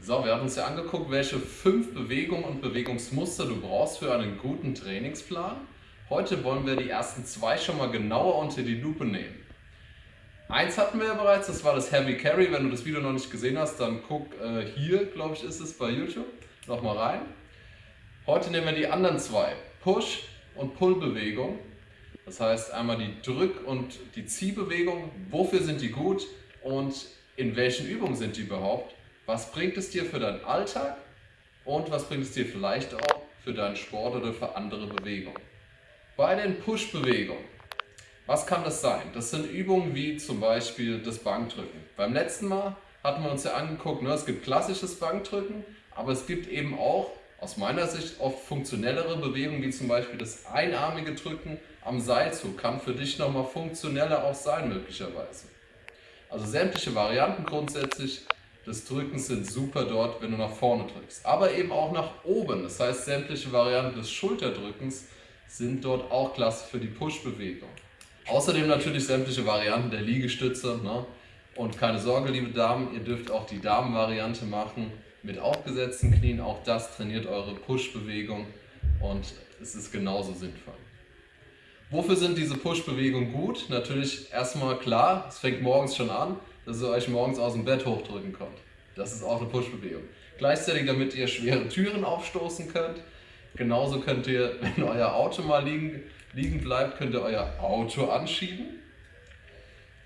So, wir haben uns ja angeguckt, welche fünf Bewegungen und Bewegungsmuster du brauchst für einen guten Trainingsplan. Heute wollen wir die ersten zwei schon mal genauer unter die Lupe nehmen. Eins hatten wir ja bereits, das war das Heavy Carry. Wenn du das Video noch nicht gesehen hast, dann guck äh, hier, glaube ich, ist es bei YouTube, nochmal rein. Heute nehmen wir die anderen zwei, Push und Pull-Bewegung. Das heißt einmal die Drück- und die Ziehbewegung. Wofür sind die gut und in welchen Übungen sind die überhaupt? Was bringt es dir für deinen Alltag und was bringt es dir vielleicht auch für deinen Sport oder für andere Bewegungen? Bei den Push-Bewegungen, was kann das sein? Das sind Übungen wie zum Beispiel das Bankdrücken. Beim letzten Mal hatten wir uns ja angeguckt, ne, es gibt klassisches Bankdrücken, aber es gibt eben auch aus meiner Sicht oft funktionellere Bewegungen, wie zum Beispiel das einarmige Drücken am Seilzug. Kann für dich nochmal funktioneller auch sein, möglicherweise. Also sämtliche Varianten grundsätzlich des Drückens sind super dort, wenn du nach vorne drückst. Aber eben auch nach oben. Das heißt, sämtliche Varianten des Schulterdrückens sind dort auch klasse für die Push-Bewegung. Außerdem natürlich sämtliche Varianten der Liegestütze. Ne? Und keine Sorge, liebe Damen, ihr dürft auch die Damenvariante machen mit aufgesetzten Knien. Auch das trainiert eure Push-Bewegung und es ist genauso sinnvoll. Wofür sind diese Push-Bewegungen gut? Natürlich erstmal klar, es fängt morgens schon an dass ihr euch morgens aus dem Bett hochdrücken könnt. Das ist auch eine Push-Bewegung. Gleichzeitig, damit ihr schwere Türen aufstoßen könnt. Genauso könnt ihr, wenn euer Auto mal liegen, liegen bleibt, könnt ihr euer Auto anschieben.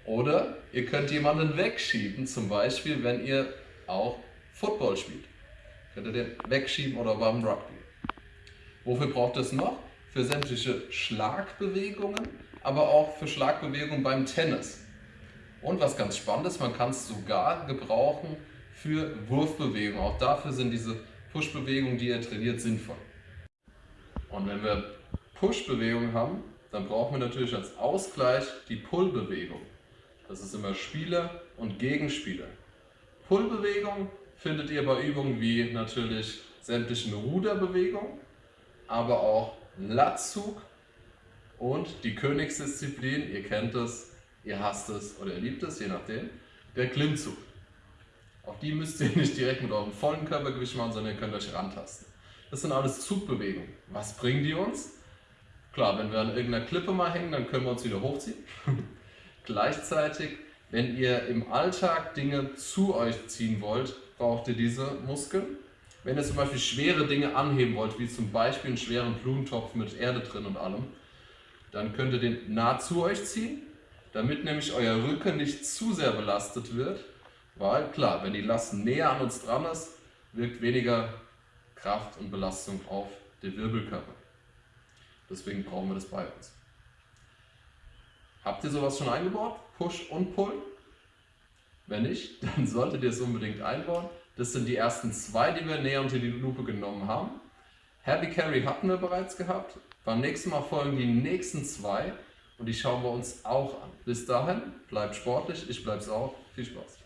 Oder ihr könnt jemanden wegschieben, zum Beispiel, wenn ihr auch Football spielt. Könnt ihr den wegschieben oder beim Rugby. Wofür braucht es noch? Für sämtliche Schlagbewegungen, aber auch für Schlagbewegungen beim Tennis. Und was ganz spannend ist, man kann es sogar gebrauchen für Wurfbewegungen. Auch dafür sind diese Push-Bewegungen, die ihr trainiert, sinnvoll. Und wenn wir Push-Bewegungen haben, dann brauchen wir natürlich als Ausgleich die Pull-Bewegung. Das ist immer Spieler und Gegenspieler. Pull-Bewegung findet ihr bei Übungen wie natürlich sämtlichen Ruderbewegungen, aber auch Latzug und die Königsdisziplin, ihr kennt es, ihr hasst es oder ihr liebt es, je nachdem, der Klimmzug. Auch die müsst ihr nicht direkt mit eurem vollen Körpergewicht machen, sondern ihr könnt euch rantasten. Das sind alles Zugbewegungen. Was bringen die uns? Klar, wenn wir an irgendeiner Klippe mal hängen, dann können wir uns wieder hochziehen. Gleichzeitig, wenn ihr im Alltag Dinge zu euch ziehen wollt, braucht ihr diese Muskeln. Wenn ihr zum Beispiel schwere Dinge anheben wollt, wie zum Beispiel einen schweren Blumentopf mit Erde drin und allem, dann könnt ihr den nah zu euch ziehen damit nämlich euer Rücken nicht zu sehr belastet wird, weil klar, wenn die Last näher an uns dran ist, wirkt weniger Kraft und Belastung auf den Wirbelkörper. Deswegen brauchen wir das bei uns. Habt ihr sowas schon eingebaut? Push und Pull? Wenn nicht, dann solltet ihr es unbedingt einbauen. Das sind die ersten zwei, die wir näher unter die Lupe genommen haben. Heavy Carry hatten wir bereits gehabt. Beim nächsten Mal folgen die nächsten zwei und die schauen wir uns auch an. Bis dahin, bleibt sportlich, ich bleib's auch. Viel Spaß.